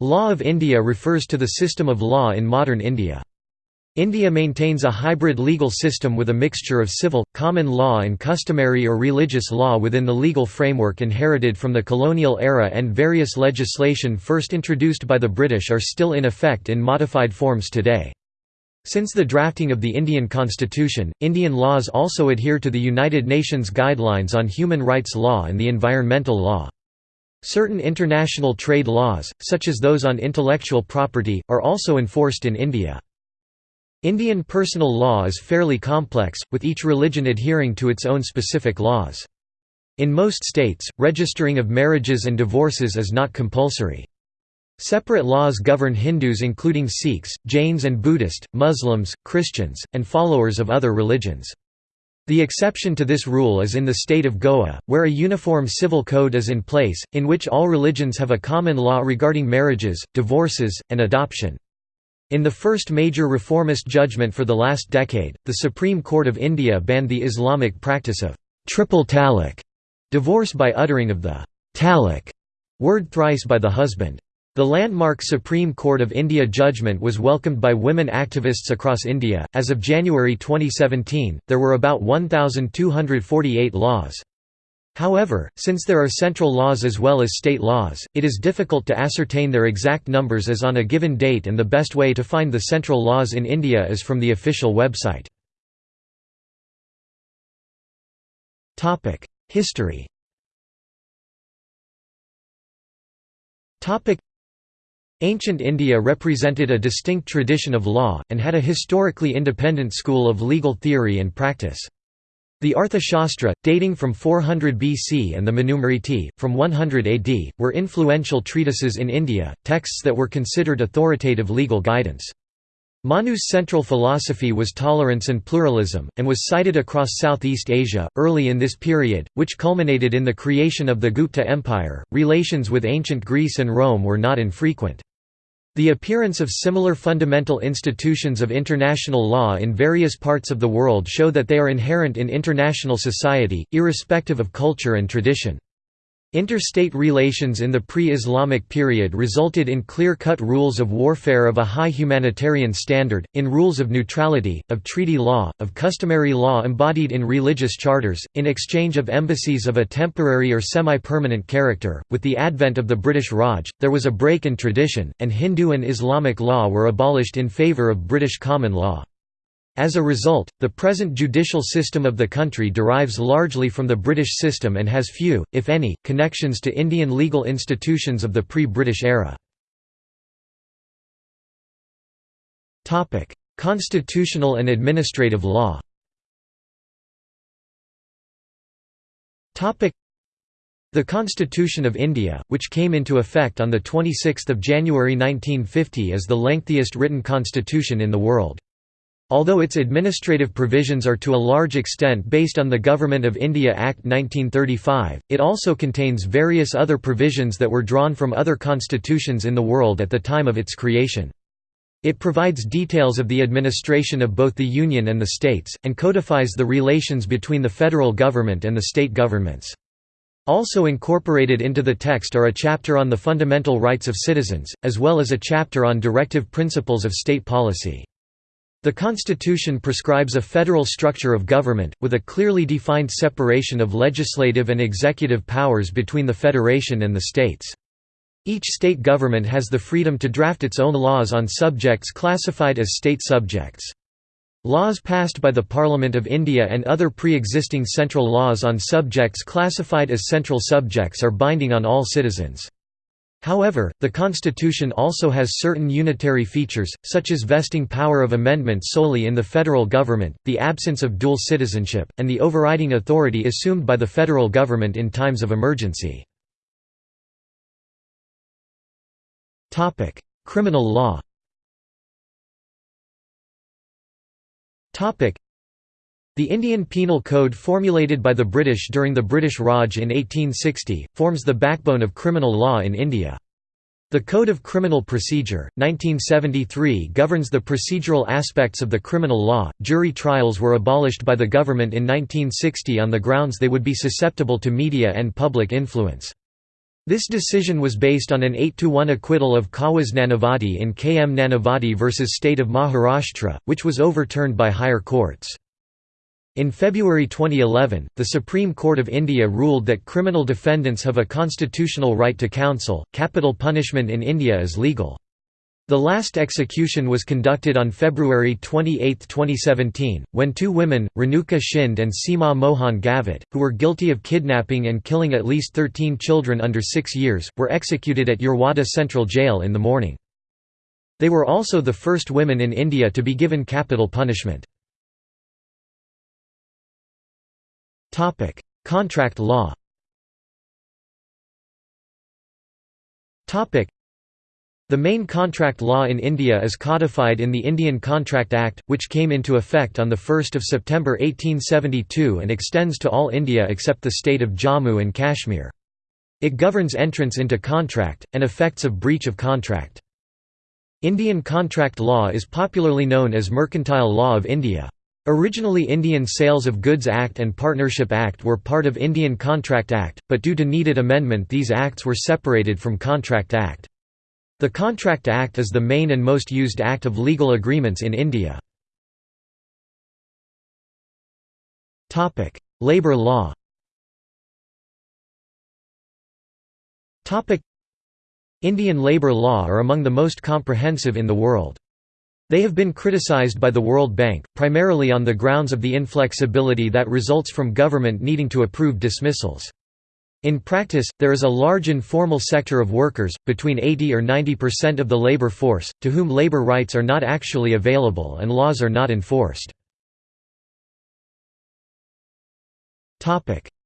Law of India refers to the system of law in modern India. India maintains a hybrid legal system with a mixture of civil, common law and customary or religious law within the legal framework inherited from the colonial era and various legislation first introduced by the British are still in effect in modified forms today. Since the drafting of the Indian constitution, Indian laws also adhere to the United Nations Guidelines on Human Rights Law and the Environmental Law. Certain international trade laws, such as those on intellectual property, are also enforced in India. Indian personal law is fairly complex, with each religion adhering to its own specific laws. In most states, registering of marriages and divorces is not compulsory. Separate laws govern Hindus including Sikhs, Jains and Buddhist, Muslims, Christians, and followers of other religions. The exception to this rule is in the state of Goa, where a uniform civil code is in place, in which all religions have a common law regarding marriages, divorces, and adoption. In the first major reformist judgment for the last decade, the Supreme Court of India banned the Islamic practice of triple talaq, divorce by uttering of the talaq word thrice by the husband. The landmark Supreme Court of India judgment was welcomed by women activists across India. As of January 2017, there were about 1,248 laws. However, since there are central laws as well as state laws, it is difficult to ascertain their exact numbers as on a given date and the best way to find the central laws in India is from the official website. History Ancient India represented a distinct tradition of law, and had a historically independent school of legal theory and practice. The Arthashastra, dating from 400 BC and the Manusmriti, from 100 AD, were influential treatises in India, texts that were considered authoritative legal guidance. Manu's central philosophy was tolerance and pluralism, and was cited across Southeast Asia. Early in this period, which culminated in the creation of the Gupta Empire, relations with ancient Greece and Rome were not infrequent. The appearance of similar fundamental institutions of international law in various parts of the world show that they are inherent in international society, irrespective of culture and tradition. Interstate relations in the pre-Islamic period resulted in clear-cut rules of warfare of a high humanitarian standard, in rules of neutrality, of treaty law, of customary law embodied in religious charters, in exchange of embassies of a temporary or semi-permanent character. With the advent of the British Raj, there was a break in tradition, and Hindu and Islamic law were abolished in favour of British common law. As a result, the present judicial system of the country derives largely from the British system and has few, if any, connections to Indian legal institutions of the pre-British era. Constitutional and administrative law the Constitution of India, which came into effect on 26 January 1950 is the lengthiest written constitution in the world. Although its administrative provisions are to a large extent based on the Government of India Act 1935, it also contains various other provisions that were drawn from other constitutions in the world at the time of its creation. It provides details of the administration of both the Union and the states, and codifies the relations between the federal government and the state governments. Also incorporated into the text are a chapter on the fundamental rights of citizens, as well as a chapter on directive principles of state policy. The Constitution prescribes a federal structure of government, with a clearly defined separation of legislative and executive powers between the federation and the states. Each state government has the freedom to draft its own laws on subjects classified as state subjects. Laws passed by the Parliament of India and other pre-existing central laws on subjects classified as central subjects are binding on all citizens. However, the Constitution also has certain unitary features, such as vesting power of amendment solely in the federal government, the absence of dual citizenship, and the overriding authority assumed by the federal government in times of emergency. Criminal law the Indian Penal Code formulated by the British during the British Raj in 1860, forms the backbone of criminal law in India. The Code of Criminal Procedure, 1973 governs the procedural aspects of the criminal law. Jury trials were abolished by the government in 1960 on the grounds they would be susceptible to media and public influence. This decision was based on an 8–1 acquittal of Kawas Nanavati in K. M. Nanavati v. State of Maharashtra, which was overturned by higher courts. In February 2011, the Supreme Court of India ruled that criminal defendants have a constitutional right to counsel. Capital punishment in India is legal. The last execution was conducted on February 28, 2017, when two women, Renuka Shinde and Seema Mohan Gavit, who were guilty of kidnapping and killing at least 13 children under 6 years, were executed at Yerwada Central Jail in the morning. They were also the first women in India to be given capital punishment. Contract law Topic: the main contract law in India is codified in the Indian Contract Act, which came into effect on 1 September 1872 and extends to all India except the state of Jammu and Kashmir. It governs entrance into contract, and effects of breach of contract. Indian contract law is popularly known as Mercantile Law of India. Originally Indian Sales of Goods Act and Partnership Act were part of Indian Contract Act, but due to needed amendment these acts were separated from Contract Act. The Contract Act is the main and most used act of legal agreements in India. Labour law Indian labour law are among the most comprehensive in the world. They have been criticized by the World Bank, primarily on the grounds of the inflexibility that results from government needing to approve dismissals. In practice, there is a large informal sector of workers, between 80 or 90% of the labor force, to whom labor rights are not actually available and laws are not enforced.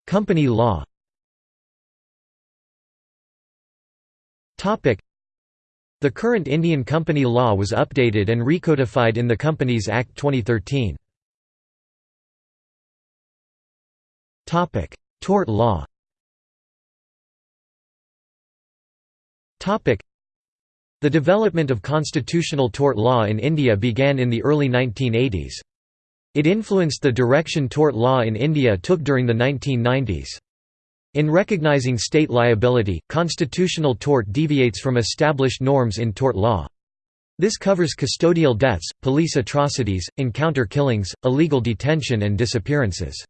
Company law The current Indian company law was updated and recodified in the Companies Act 2013. Tort law The development of constitutional tort law in India began in the early 1980s. It influenced the direction tort law in India took during the 1990s. In recognizing state liability, constitutional tort deviates from established norms in tort law. This covers custodial deaths, police atrocities, encounter killings, illegal detention and disappearances.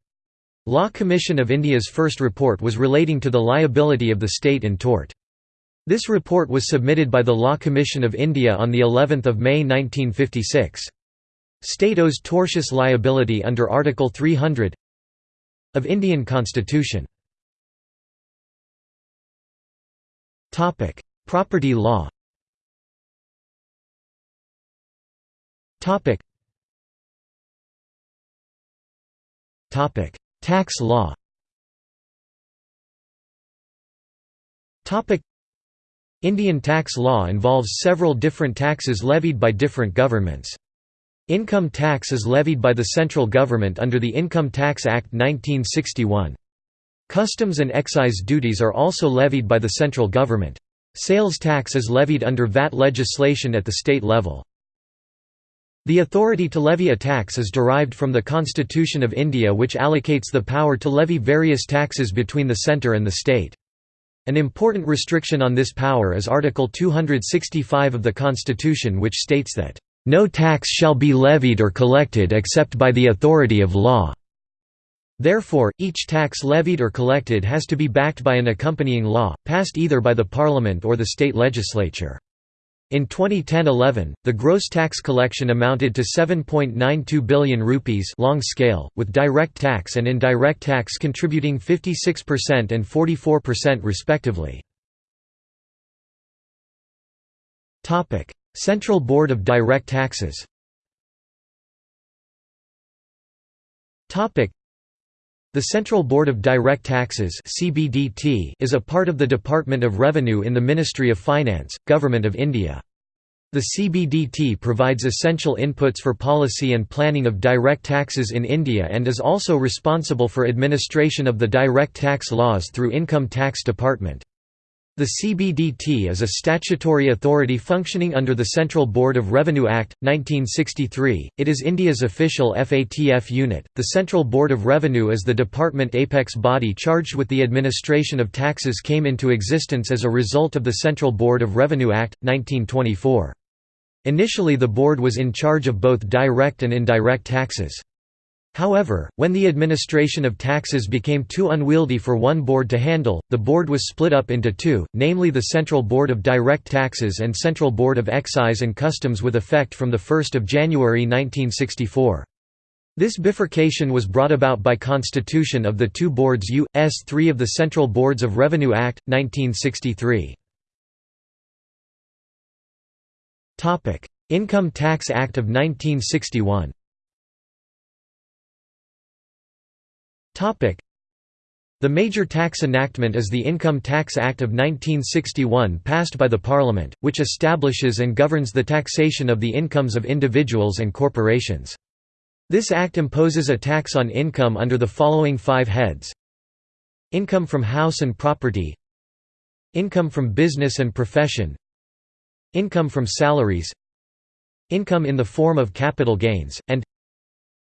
Law Commission of India's first report was relating to the liability of the state in tort. This report was submitted by the Law Commission of India on the 11th of May 1956. State owes tortious liability under Article 300 of Indian Constitution. Topic: Property law. Topic. Topic: Tax law. Topic: Indian tax law involves several different taxes levied by different governments. Income tax is levied by the central government under the Income Tax Act 1961. Customs and excise duties are also levied by the central government. Sales tax is levied under VAT legislation at the state level. The authority to levy a tax is derived from the Constitution of India which allocates the power to levy various taxes between the centre and the state. An important restriction on this power is Article 265 of the Constitution which states that, "...no tax shall be levied or collected except by the authority of law." Therefore, each tax levied or collected has to be backed by an accompanying law, passed either by the parliament or the state legislature. In 2010-11, the gross tax collection amounted to 7.92 billion rupees long scale, with direct tax and indirect tax contributing 56% and 44% respectively. Topic: Central Board of Direct Taxes the Central Board of Direct Taxes is a part of the Department of Revenue in the Ministry of Finance, Government of India. The CBDT provides essential inputs for policy and planning of direct taxes in India and is also responsible for administration of the direct tax laws through Income Tax Department. The CBDT is a statutory authority functioning under the Central Board of Revenue Act, 1963. It is India's official FATF unit. The Central Board of Revenue is the department apex body charged with the administration of taxes came into existence as a result of the Central Board of Revenue Act, 1924. Initially the board was in charge of both direct and indirect taxes. However, when the administration of taxes became too unwieldy for one board to handle, the board was split up into two, namely the Central Board of Direct Taxes and Central Board of Excise and Customs with effect from 1 January 1964. This bifurcation was brought about by constitution of the two boards U.S. 3 of the Central Boards of Revenue Act, 1963. Income Tax Act of 1961 The major tax enactment is the Income Tax Act of 1961 passed by the Parliament, which establishes and governs the taxation of the incomes of individuals and corporations. This act imposes a tax on income under the following five heads. Income from house and property. Income from business and profession. Income from salaries. Income in the form of capital gains, and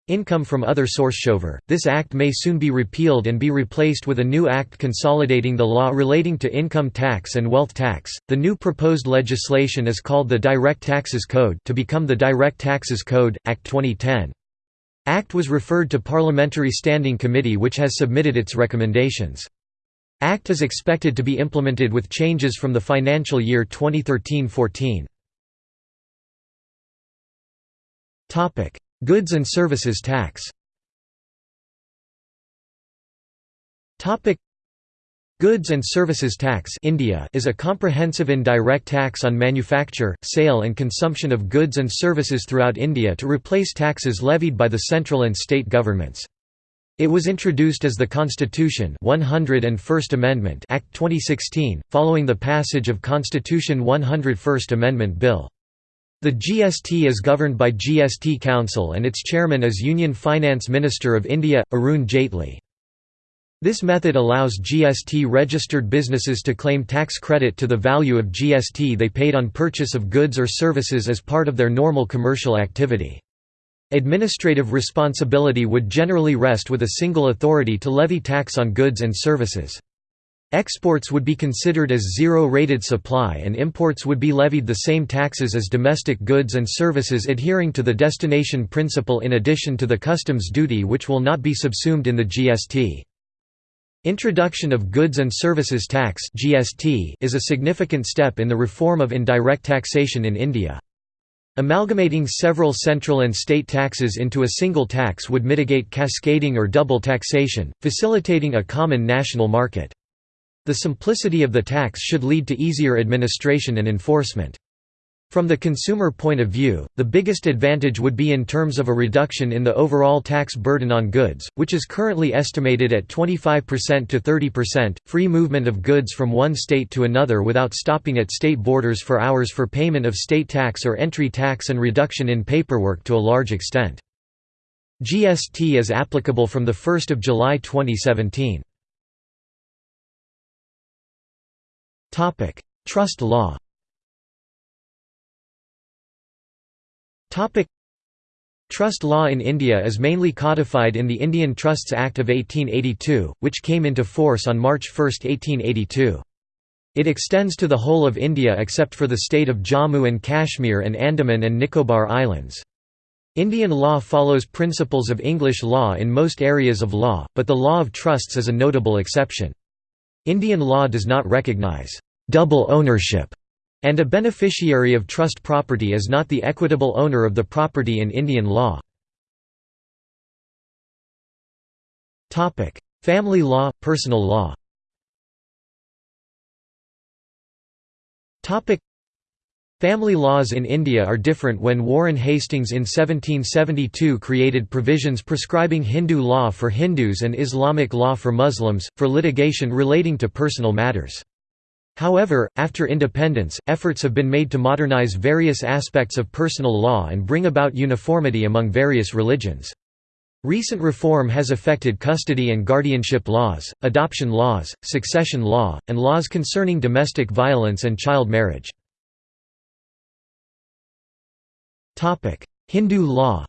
Income from other source. Shover. This act may soon be repealed and be replaced with a new act consolidating the law relating to income tax and wealth tax. The new proposed legislation is called the Direct Taxes Code to become the Direct Taxes Code, Act 2010. Act was referred to Parliamentary Standing Committee which has submitted its recommendations. Act is expected to be implemented with changes from the financial year 2013-14. Goods and Services Tax Goods and Services Tax India is a comprehensive indirect tax on manufacture, sale and consumption of goods and services throughout India to replace taxes levied by the central and state governments. It was introduced as the Constitution 101st Amendment Act 2016, following the passage of Constitution 101st Amendment Bill. The GST is governed by GST Council and its chairman is Union Finance Minister of India, Arun Jaitley. This method allows GST-registered businesses to claim tax credit to the value of GST they paid on purchase of goods or services as part of their normal commercial activity. Administrative responsibility would generally rest with a single authority to levy tax on goods and services. Exports would be considered as zero-rated supply and imports would be levied the same taxes as domestic goods and services adhering to the destination principle in addition to the customs duty which will not be subsumed in the GST. Introduction of Goods and Services Tax is a significant step in the reform of indirect taxation in India. Amalgamating several central and state taxes into a single tax would mitigate cascading or double taxation, facilitating a common national market. The simplicity of the tax should lead to easier administration and enforcement. From the consumer point of view, the biggest advantage would be in terms of a reduction in the overall tax burden on goods, which is currently estimated at 25% to 30%, free movement of goods from one state to another without stopping at state borders for hours for payment of state tax or entry tax and reduction in paperwork to a large extent. GST is applicable from 1 July 2017. Trust law Trust law in India is mainly codified in the Indian Trusts Act of 1882, which came into force on March 1, 1882. It extends to the whole of India except for the state of Jammu and Kashmir and Andaman and Nicobar Islands. Indian law follows principles of English law in most areas of law, but the law of trusts is a notable exception. Indian law does not recognize double ownership, and a beneficiary of trust property is not the equitable owner of the property in Indian law. Family law, personal law Family laws in India are different when Warren Hastings in 1772 created provisions prescribing Hindu law for Hindus and Islamic law for Muslims, for litigation relating to personal matters. However, after independence, efforts have been made to modernize various aspects of personal law and bring about uniformity among various religions. Recent reform has affected custody and guardianship laws, adoption laws, succession law, and laws concerning domestic violence and child marriage. Hindu law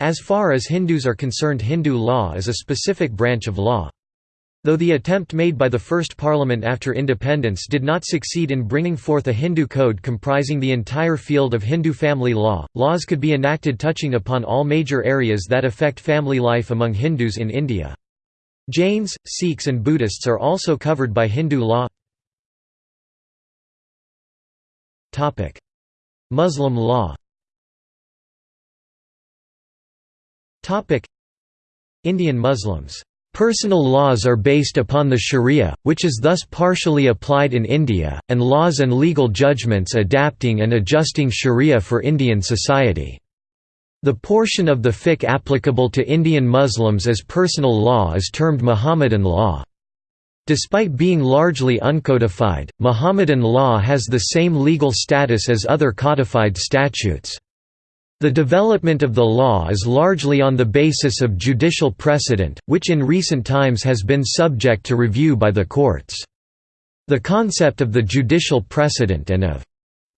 As far as Hindus are concerned Hindu law is a specific branch of law. Though the attempt made by the first parliament after independence did not succeed in bringing forth a Hindu code comprising the entire field of Hindu family law, laws could be enacted touching upon all major areas that affect family life among Hindus in India. Jains, Sikhs and Buddhists are also covered by Hindu law. Muslim law Indian Muslims Personal laws are based upon the sharia, which is thus partially applied in India, and laws and legal judgments adapting and adjusting sharia for Indian society. The portion of the fiqh applicable to Indian Muslims as personal law is termed Muhammadan law. Despite being largely uncodified, Muhammadan law has the same legal status as other codified statutes. The development of the law is largely on the basis of judicial precedent, which in recent times has been subject to review by the courts. The concept of the judicial precedent and of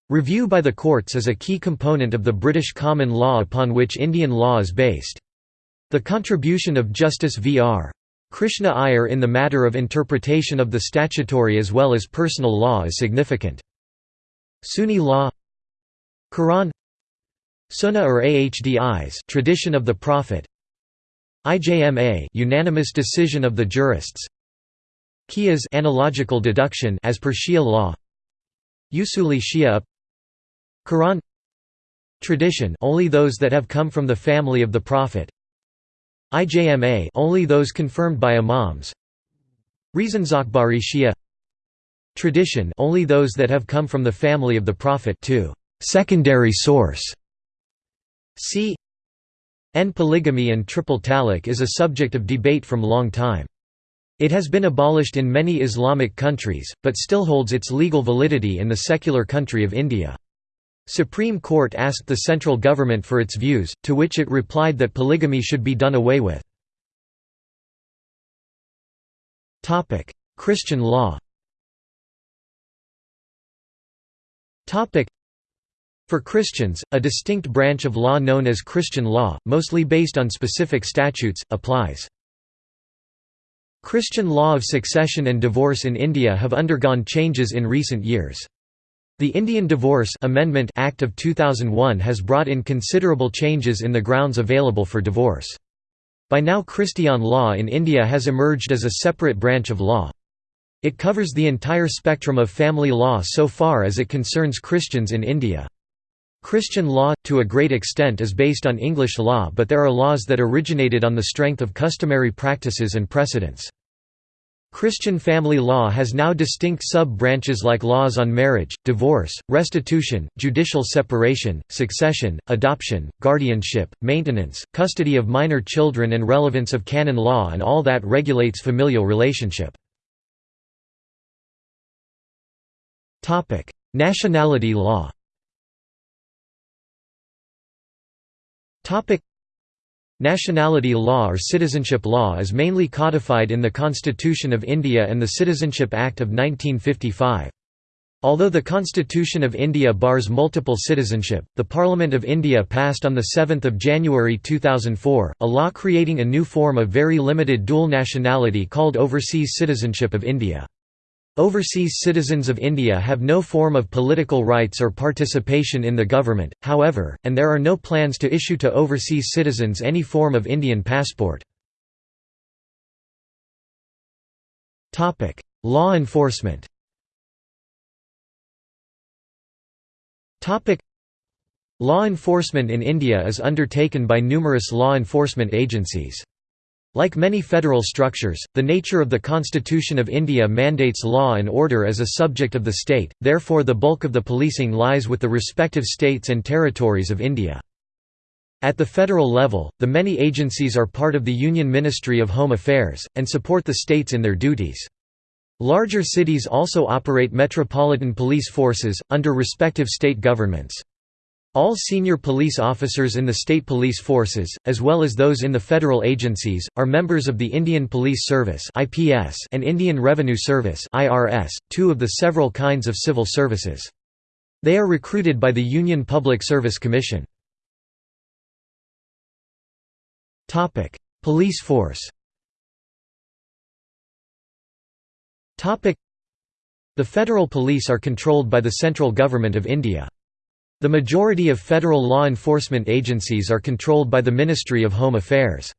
review by the courts is a key component of the British common law upon which Indian law is based. The contribution of Justice V.R. Krishna Iyer in the matter of interpretation of the statutory as well as personal law is significant. Sunni law Quran Sunnah or Ahdis tradition of the Prophet. IJMA unanimous decision of the jurists. Qiyas analogical deduction as per Shia law. Usuli Shia. Quran. Tradition only those that have come from the family of the Prophet. IJMA only those confirmed by imams. Reasons Akhbari Shia. Tradition only those that have come from the family of the Prophet too. Secondary source c n polygamy and triple talaq is a subject of debate from long time. It has been abolished in many Islamic countries, but still holds its legal validity in the secular country of India. Supreme Court asked the central government for its views, to which it replied that polygamy should be done away with. Christian law for Christians, a distinct branch of law known as Christian law, mostly based on specific statutes, applies. Christian law of succession and divorce in India have undergone changes in recent years. The Indian Divorce Amendment Act of 2001 has brought in considerable changes in the grounds available for divorce. By now Christian law in India has emerged as a separate branch of law. It covers the entire spectrum of family law so far as it concerns Christians in India. Christian law, to a great extent is based on English law but there are laws that originated on the strength of customary practices and precedents. Christian family law has now distinct sub-branches like laws on marriage, divorce, restitution, judicial separation, succession, adoption, guardianship, maintenance, custody of minor children and relevance of canon law and all that regulates familial relationship. Nationality law Nationality law or citizenship law is mainly codified in the Constitution of India and the Citizenship Act of 1955. Although the Constitution of India bars multiple citizenship, the Parliament of India passed on 7 January 2004, a law creating a new form of very limited dual nationality called Overseas Citizenship of India. Overseas citizens of India have no form of political rights or participation in the government, however, and there are no plans to issue to overseas citizens any form of Indian passport. Law enforcement Law enforcement in India is undertaken by numerous law enforcement agencies. Like many federal structures, the nature of the Constitution of India mandates law and order as a subject of the state, therefore the bulk of the policing lies with the respective states and territories of India. At the federal level, the many agencies are part of the Union Ministry of Home Affairs, and support the states in their duties. Larger cities also operate metropolitan police forces, under respective state governments. All senior police officers in the state police forces, as well as those in the federal agencies, are members of the Indian Police Service and Indian Revenue Service two of the several kinds of civil services. They are recruited by the Union Public Service Commission. Police force The federal police are controlled by the central government of India. The majority of federal law enforcement agencies are controlled by the Ministry of Home Affairs.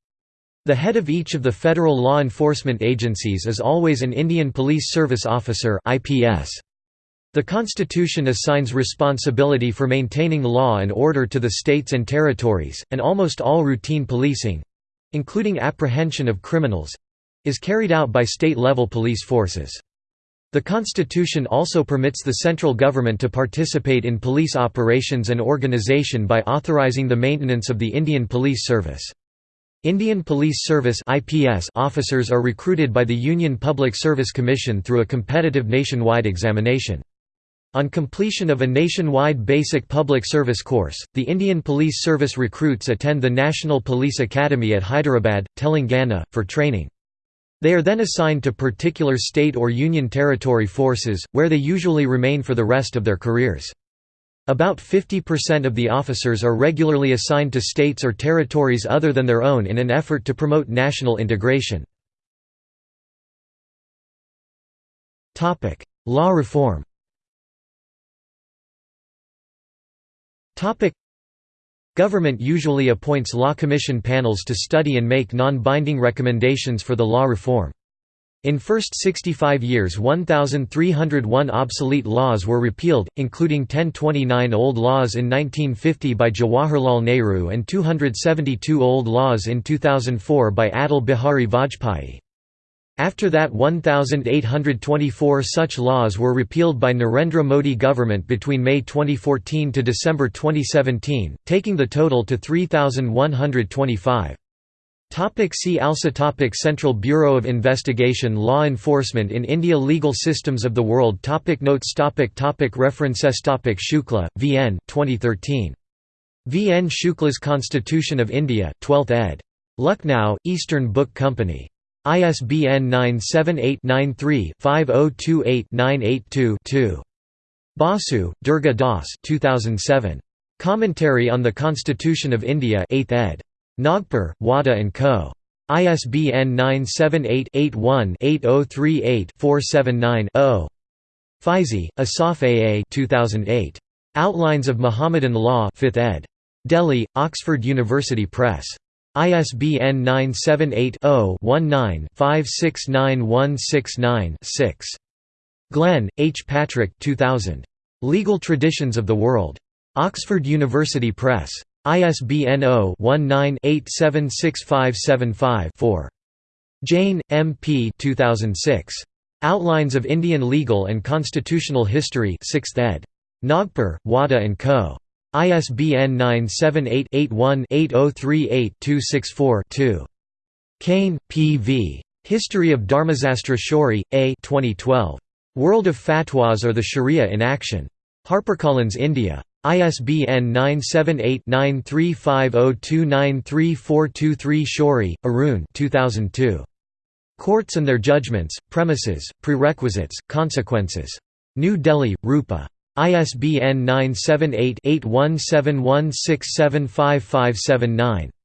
The head of each of the federal law enforcement agencies is always an Indian Police Service Officer. The Constitution assigns responsibility for maintaining law and order to the states and territories, and almost all routine policing—including apprehension of criminals—is carried out by state-level police forces. The Constitution also permits the central government to participate in police operations and organization by authorizing the maintenance of the Indian Police Service. Indian Police Service officers are recruited by the Union Public Service Commission through a competitive nationwide examination. On completion of a nationwide basic public service course, the Indian Police Service recruits attend the National Police Academy at Hyderabad, Telangana, for training. They are then assigned to particular state or union territory forces, where they usually remain for the rest of their careers. About 50% of the officers are regularly assigned to states or territories other than their own in an effort to promote national integration. Law reform Government usually appoints law commission panels to study and make non-binding recommendations for the law reform. In first 65 years 1,301 obsolete laws were repealed, including 1029 old laws in 1950 by Jawaharlal Nehru and 272 old laws in 2004 by Atal Bihari Vajpayee. After that 1,824 such laws were repealed by Narendra Modi government between May 2014 to December 2017, taking the total to 3,125. Topic see also topic Central Bureau of Investigation Law enforcement in India Legal systems of the world topic Notes topic topic References topic Shukla, V. N. 2013. V. N. Shukla's Constitution of India 12th ed. Lucknow, Eastern Book Company. ISBN 978-93-5028-982-2. Basu, Durga Das 2007. Commentary on the Constitution of India 8th ed. Nagpur, Wada & Co. ISBN 978-81-8038-479-0. Fyzee, Asaf A. A. 2008. Outlines of Muhammadan Law 5th ed. Delhi, Oxford University Press. ISBN 978-0-19-569169-6. Glenn, H. Patrick 2000. Legal Traditions of the World. Oxford University Press. ISBN 0-19-876575-4. Jain, M. P. 2006. Outlines of Indian Legal and Constitutional History 6th ed. Nagpur, Wada & Co. ISBN 978-81-8038-264-2. Kane, P. V. History of Dharmasastra Shourie, A 2012. World of Fatwas or the Sharia in Action. HarperCollins India. ISBN 978-9350293423 Shourie, Arun 2002. Courts and Their Judgments, Premises, Prerequisites, Consequences. New Delhi, Rupa. ISBN 978-8171675579.